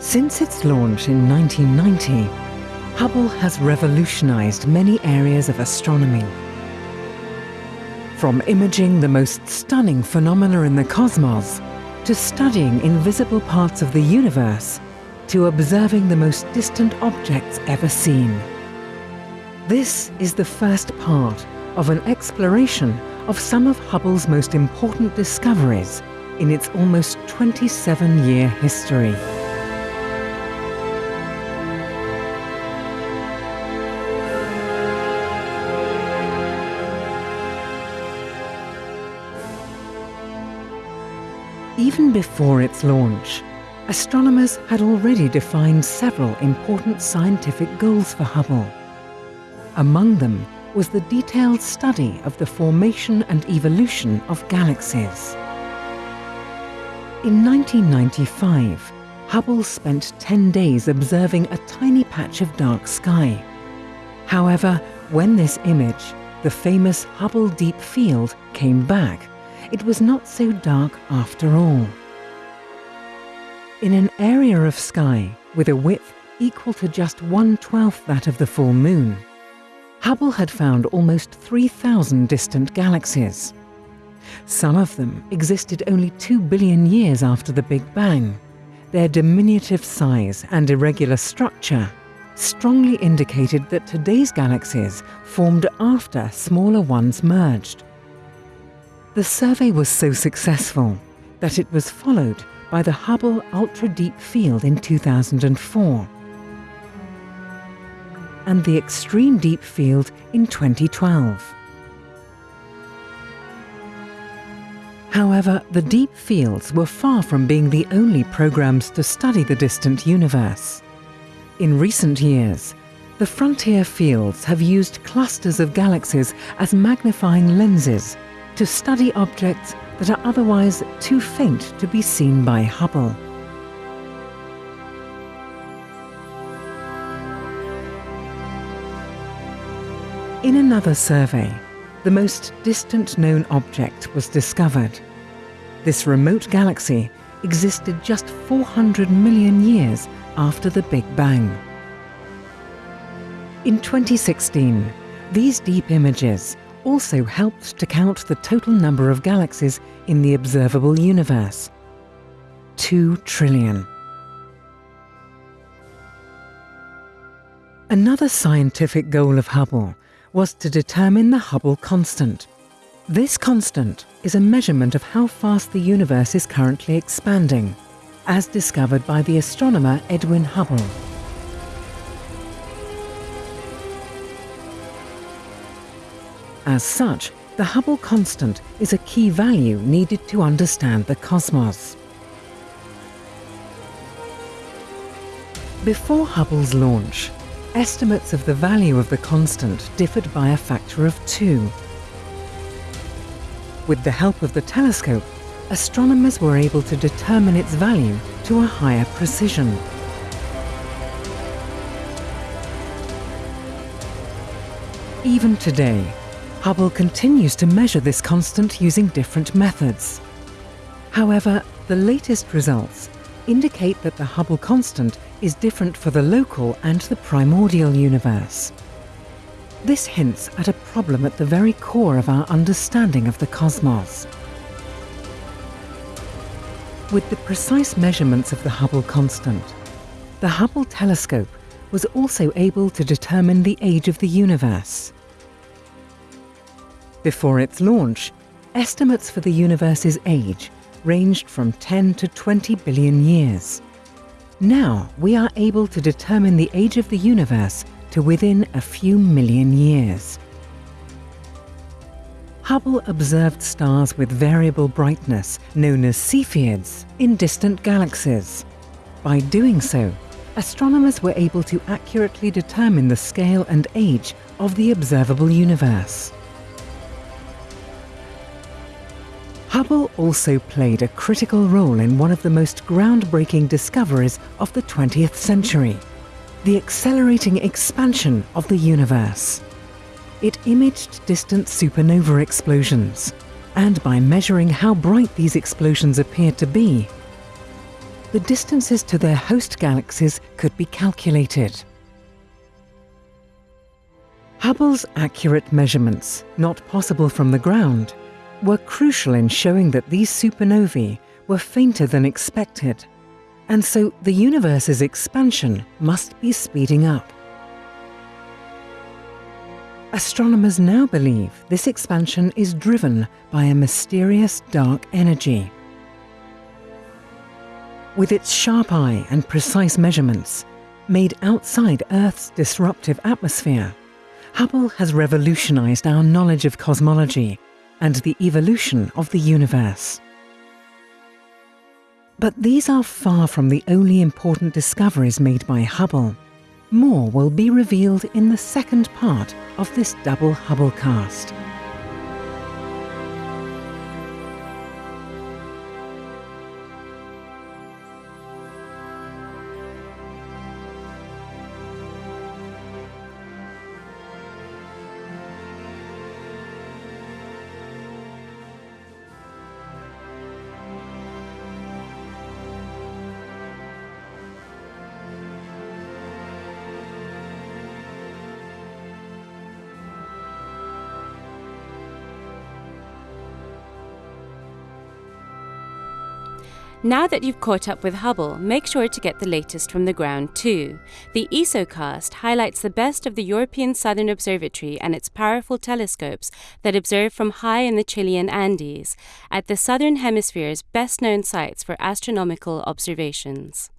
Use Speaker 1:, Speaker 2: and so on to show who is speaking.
Speaker 1: Since its launch in 1990, Hubble has revolutionized many areas of astronomy. From imaging the most stunning phenomena in the cosmos, to studying invisible parts of the universe, to observing the most distant objects ever seen. This is the first part of an exploration of some of Hubble's most important discoveries in its almost 27-year history. Even before its launch, astronomers had already defined several important scientific goals for Hubble. Among them was the detailed study of the formation and evolution of galaxies. In 1995, Hubble spent 10 days observing a tiny patch of dark sky. However, when this image, the famous Hubble Deep Field, came back, it was not so dark after all. In an area of sky with a width equal to just one-twelfth that of the full moon, Hubble had found almost 3,000 distant galaxies. Some of them existed only 2 billion years after the Big Bang. Their diminutive size and irregular structure strongly indicated that today's galaxies formed after smaller ones merged. The survey was so successful that it was followed by the Hubble Ultra Deep Field in 2004 and the Extreme Deep Field in 2012. However, the deep fields were far from being the only programs to study the distant universe. In recent years, the frontier fields have used clusters of galaxies as magnifying lenses to study objects that are otherwise too faint to be seen by Hubble. In another survey, the most distant known object was discovered. This remote galaxy existed just 400 million years after the Big Bang. In 2016, these deep images also helped to count the total number of galaxies in the observable universe. Two trillion. Another scientific goal of Hubble was to determine the Hubble constant. This constant is a measurement of how fast the universe is currently expanding, as discovered by the astronomer Edwin Hubble. As such, the Hubble constant is a key value needed to understand the cosmos. Before Hubble's launch, estimates of the value of the constant differed by a factor of two. With the help of the telescope, astronomers were able to determine its value to a higher precision. Even today, Hubble continues to measure this constant using different methods. However, the latest results indicate that the Hubble constant is different for the local and the primordial universe. This hints at a problem at the very core of our understanding of the cosmos. With the precise measurements of the Hubble constant, the Hubble telescope was also able to determine the age of the universe. Before its launch, estimates for the universe's age ranged from 10 to 20 billion years. Now we are able to determine the age of the universe to within a few million years. Hubble observed stars with variable brightness, known as Cepheids, in distant galaxies. By doing so, astronomers were able to accurately determine the scale and age of the observable universe. Hubble also played a critical role in one of the most groundbreaking discoveries of the 20th century, the accelerating expansion of the universe. It imaged distant supernova explosions, and by measuring how bright these explosions appeared to be, the distances to their host galaxies could be calculated. Hubble's accurate measurements, not possible from the ground, were crucial in showing that these supernovae were fainter than expected, and so the universe's expansion must be speeding up. Astronomers now believe this expansion is driven by a mysterious dark energy. With its sharp eye and precise measurements, made outside Earth's disruptive atmosphere, Hubble has revolutionized our knowledge of cosmology and the evolution of the universe. But these are far from the only important discoveries made by Hubble. More will be revealed in the second part of this double Hubble
Speaker 2: Now that you've caught up with Hubble, make sure to get the latest from the ground too. The ESOcast highlights the best of the European Southern Observatory and its powerful telescopes that observe from high in the Chilean Andes, at the Southern Hemisphere's best known sites for astronomical observations.